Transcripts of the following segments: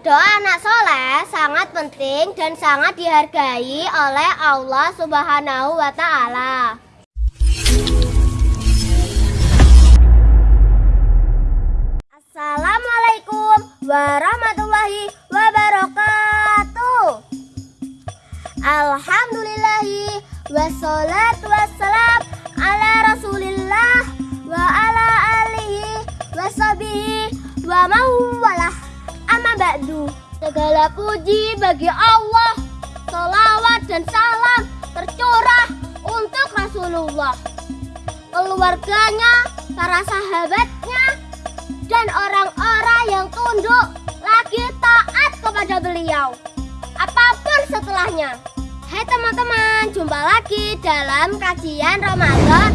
Doa anak soleh sangat penting dan sangat dihargai oleh Allah Subhanahu wa Ta'ala. Assalamualaikum warahmatullahi wabarakatuh. Alhamdulillahi wassalatu ba'du segala puji bagi Allah. Salawat dan salam tercurah untuk Rasulullah. Keluarganya para sahabatnya dan orang-orang yang tunduk lagi taat kepada beliau. Apa pun setelahnya. Hai teman-teman, jumpa lagi dalam kajian Ramadan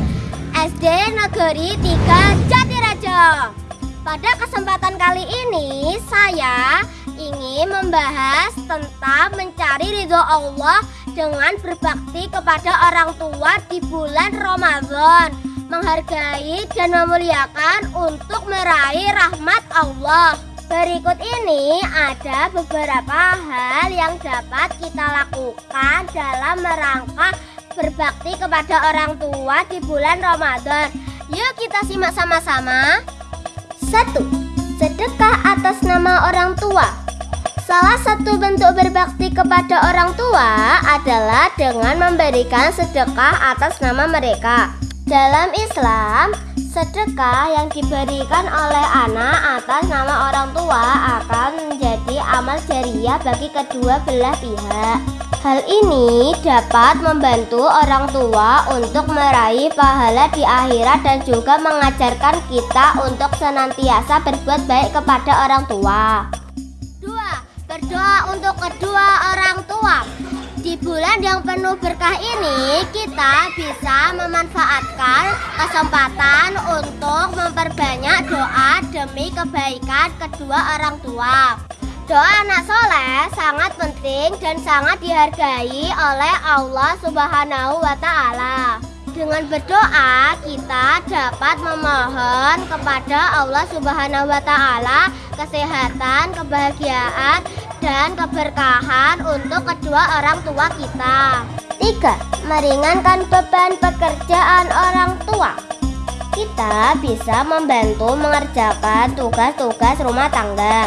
SD Negeri 3 Jatiraja. Pada kesempatan kali ini saya ingin membahas tentang mencari ridho Allah dengan berbakti kepada orang tua di bulan Ramadan, menghargai dan memuliakan untuk meraih rahmat Allah. Berikut ini ada beberapa hal yang dapat kita lakukan dalam merangka berbakti kepada orang tua di bulan Ramadan. Yuk kita simak sama-sama. 1. Sedekah atas nama orang tua. Salah satu bentuk berbakti kepada orang tua adalah dengan memberikan sedekah atas nama mereka. Dalam Islam, Sedekah yang diberikan oleh anak atas nama orang tua akan menjadi amal jariah bagi kedua belah pihak. Hal ini dapat membantu orang tua untuk meraih pahala di akhirat dan juga mengajarkan kita untuk senantiasa berbuat baik kepada orang tua. 2. Berdoa untuk kedua orang tua. Di bulan yang penuh berkah ini, kita bisa memanfaatkan kesempatan untuk memperbanyak doa demi kebaikan kedua orang tua. Doa anak soleh sangat penting dan sangat dihargai oleh Allah Subhanahu wa Ta'ala. Dengan berdoa, kita dapat memohon kepada Allah Subhanahu wa Ta'ala kesehatan, kebahagiaan, dan keberkahan untuk kedua orang tua kita. 3. Meringankan beban pekerjaan orang tua. Kita bisa membantu mengerjakan tugas-tugas rumah tangga,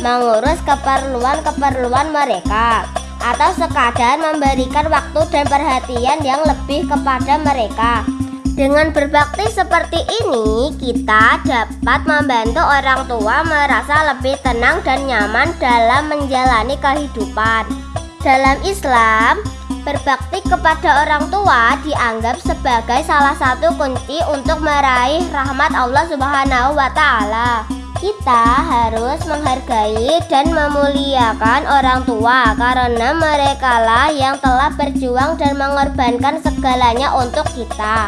mengurus keperluan-keperluan mereka, atau sekadar memberikan waktu dan perhatian yang lebih kepada mereka. Dengan berbakti seperti ini, kita dapat membantu orang tua merasa lebih tenang dan nyaman dalam menjalani kehidupan. Dalam Islam, berbakti kepada orang tua dianggap sebagai salah satu kunci untuk meraih rahmat Allah Subhanahu wa Ta'ala. Kita harus menghargai dan memuliakan orang tua karena merekalah yang telah berjuang dan mengorbankan segalanya untuk kita.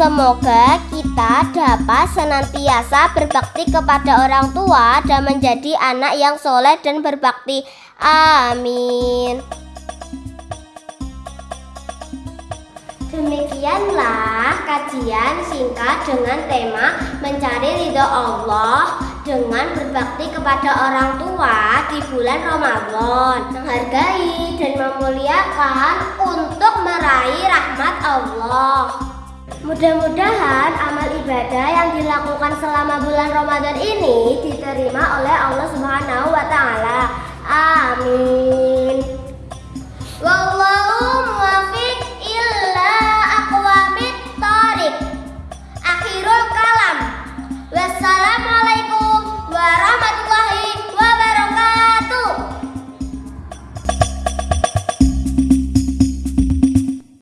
Semoga kita dapat senantiasa berbakti kepada orang tua dan menjadi anak yang soleh dan berbakti. Amin. Demikianlah kajian singkat dengan tema mencari ridho Allah dengan berbakti kepada orang tua di bulan Ramadan, menghargai dan memuliakan untuk meraih rahmat Allah. Mudah-mudahan amal ibadah yang dilakukan selama bulan Ramadan ini diterima oleh Allah Subhanahu wa taala. Amin. Wow.